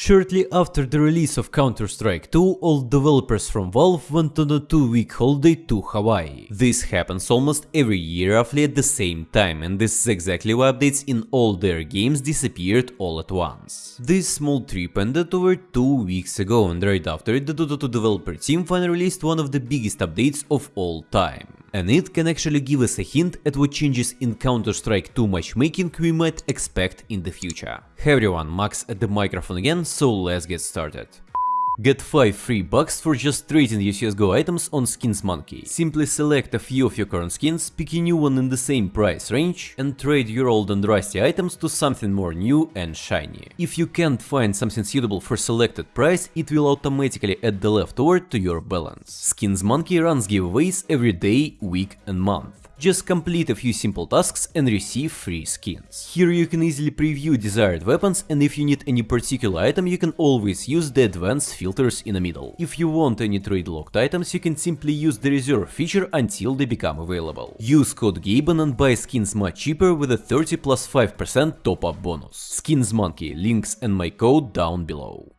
Shortly after the release of Counter-Strike 2, all developers from Valve went on a two-week holiday to Hawaii. This happens almost every year roughly at the same time, and this is exactly why updates in all their games disappeared all at once. This small trip ended over two weeks ago, and right after it, the Dota 2 developer team finally released one of the biggest updates of all time and it can actually give us a hint at what changes in Counter-Strike 2 matchmaking we might expect in the future. Hey everyone, Max at the microphone again, so let's get started. Get 5 free bucks for just trading your CSGO items on Skins Monkey. Simply select a few of your current skins, pick a new one in the same price range, and trade your old and rusty items to something more new and shiny. If you can't find something suitable for selected price, it will automatically add the leftover to your balance. Skins Monkey runs giveaways every day, week and month. Just complete a few simple tasks and receive free skins. Here you can easily preview desired weapons and if you need any particular item you can always use the advanced filters in the middle. If you want any trade locked items you can simply use the reserve feature until they become available. Use code GABEN and buy skins much cheaper with a 30 plus 5% top up bonus. Skins Monkey, links and my code down below.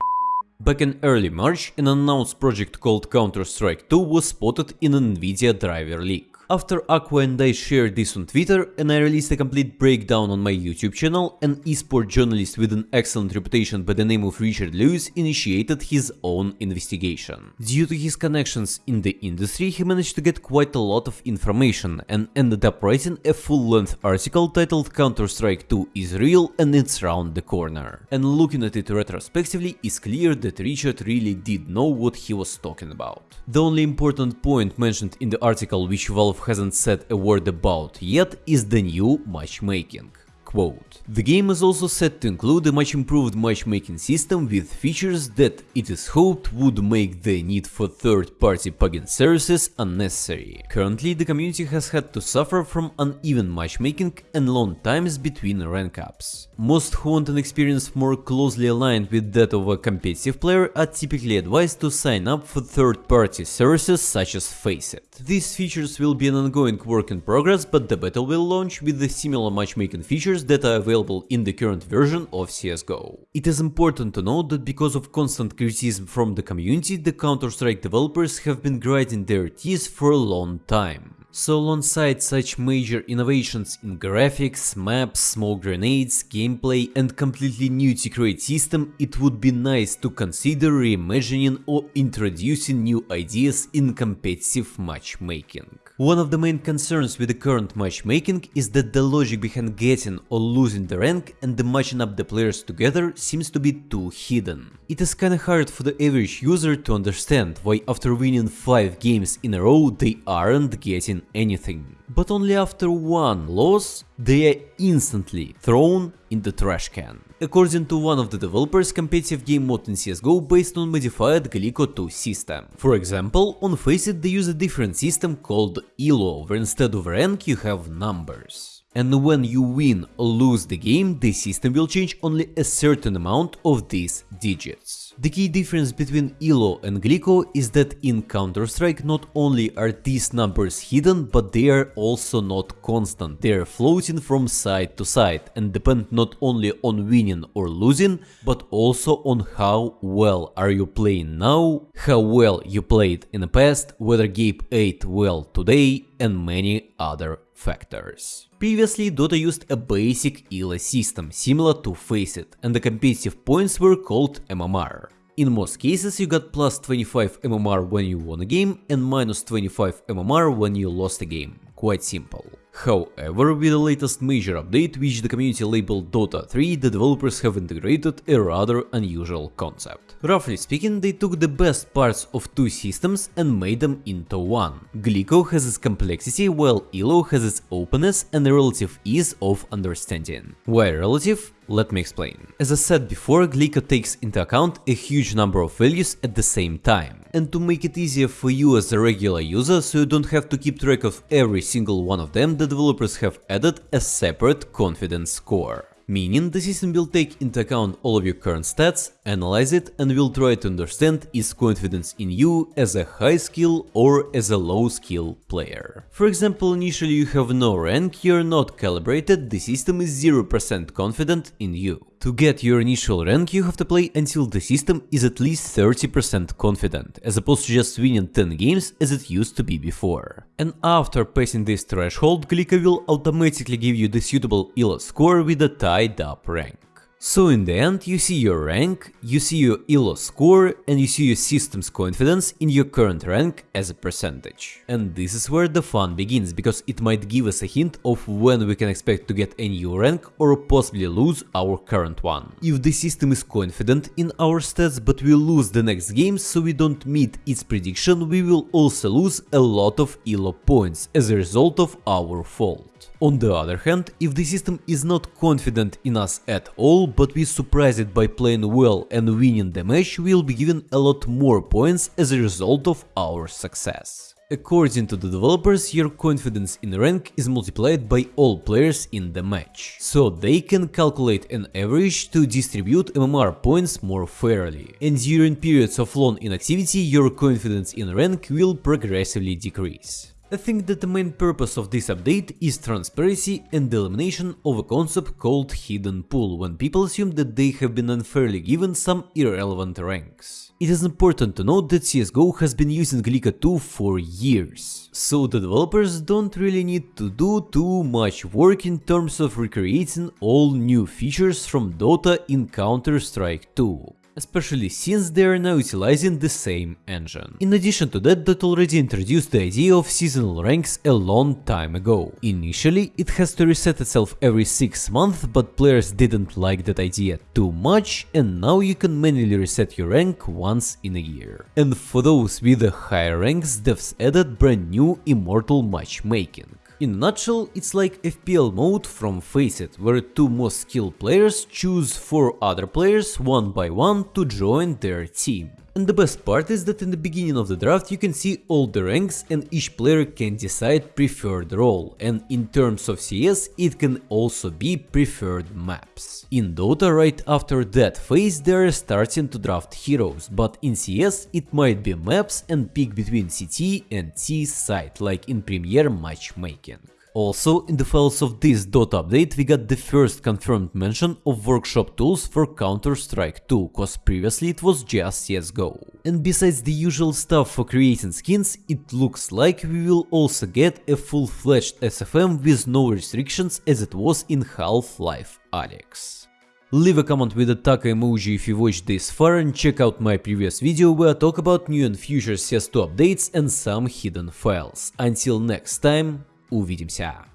Back in early March, an announced project called Counter-Strike 2 was spotted in an Nvidia driver leak. After Aqua and I shared this on Twitter and I released a complete breakdown on my YouTube channel, an esport journalist with an excellent reputation by the name of Richard Lewis initiated his own investigation. Due to his connections in the industry, he managed to get quite a lot of information and ended up writing a full-length article titled Counter-Strike 2 is real and it's round the corner. And looking at it retrospectively, it's clear that Richard really did know what he was talking about. The only important point mentioned in the article which Valve hasn't said a word about yet is the new matchmaking. Quote, the game is also set to include a much improved matchmaking system with features that it is hoped would make the need for third-party plugin services unnecessary. Currently, the community has had to suffer from uneven matchmaking and long times between rank ups. Most who want an experience more closely aligned with that of a competitive player are typically advised to sign up for third-party services such as Faceit. These features will be an ongoing work in progress, but the beta will launch with the similar matchmaking features features that are available in the current version of CSGO. It is important to note that because of constant criticism from the community, the Counter-Strike developers have been grinding their teeth for a long time. So alongside such major innovations in graphics, maps, smoke grenades, gameplay and completely new secret system, it would be nice to consider reimagining or introducing new ideas in competitive matchmaking. One of the main concerns with the current matchmaking is that the logic behind getting or losing the rank and the matching up the players together seems to be too hidden. It is kinda hard for the average user to understand why after winning 5 games in a row they aren't getting anything. But only after one loss they are instantly thrown in the trash can. According to one of the developers, competitive game mode in CSGO based on modified Glicko 2 system. For example, on Faceit they use a different system called ELO, where instead of rank you have numbers and when you win or lose the game, the system will change only a certain amount of these digits. The key difference between ELO and Glicko is that in Counter-Strike not only are these numbers hidden, but they are also not constant, they are floating from side to side and depend not only on winning or losing, but also on how well are you playing now, how well you played in the past, whether Gabe ate well today and many other factors. Previously, Dota used a basic ELO system, similar to Faceit, and the competitive points were called MMR. In most cases, you got plus 25 MMR when you won a game and minus 25 MMR when you lost a game. Quite simple. However, with the latest major update, which the community labeled Dota 3, the developers have integrated a rather unusual concept. Roughly speaking, they took the best parts of two systems and made them into one. Glicko has its complexity, while ELO has its openness and a relative ease of understanding. Why relative? Let me explain. As I said before, Glicko takes into account a huge number of values at the same time. And to make it easier for you as a regular user, so you don't have to keep track of every single one of them, the developers have added a separate confidence score. Meaning the system will take into account all of your current stats, analyze it and will try to understand is confidence in you as a high skill or as a low skill player. For example, initially you have no rank, you're not calibrated, the system is 0% confident in you. To get your initial rank you have to play until the system is at least 30% confident, as opposed to just winning 10 games as it used to be before. And after passing this threshold, Glicko will automatically give you the suitable ELO score with a tied up rank. So in the end, you see your rank, you see your ELO score, and you see your system's confidence in your current rank as a percentage. And this is where the fun begins, because it might give us a hint of when we can expect to get a new rank or possibly lose our current one. If the system is confident in our stats but we lose the next game so we don't meet its prediction, we will also lose a lot of ELO points as a result of our fault. On the other hand, if the system is not confident in us at all, but we surprise it by playing well and winning the match, we'll be given a lot more points as a result of our success. According to the developers, your confidence in rank is multiplied by all players in the match, so they can calculate an average to distribute MMR points more fairly. And during periods of long inactivity, your confidence in rank will progressively decrease. I think that the main purpose of this update is transparency and the elimination of a concept called hidden pool, when people assume that they have been unfairly given some irrelevant ranks. It is important to note that CSGO has been using Glicko 2 for years, so the developers don't really need to do too much work in terms of recreating all new features from Dota in Counter-Strike 2 especially since they are now utilizing the same engine. In addition to that, that already introduced the idea of seasonal ranks a long time ago. Initially, it has to reset itself every 6 months, but players didn't like that idea too much and now you can manually reset your rank once in a year. And for those with the higher ranks, devs added brand new immortal matchmaking. In a nutshell, it's like FPL mode from FACEIT, where two most skilled players choose four other players one by one to join their team. And the best part is that in the beginning of the draft you can see all the ranks and each player can decide preferred role, and in terms of CS it can also be preferred maps. In Dota right after that phase they are starting to draft heroes, but in CS it might be maps and pick between CT and T side, like in Premier matchmaking. Also, in the files of this Dota update we got the first confirmed mention of workshop tools for Counter-Strike 2, cause previously it was just CSGO. And besides the usual stuff for creating skins, it looks like we will also get a full-fledged SFM with no restrictions as it was in Half-Life Alyx. Leave a comment with a taka emoji if you watched this far and check out my previous video where I talk about new and future CS2 updates and some hidden files. Until next time, Увидимся!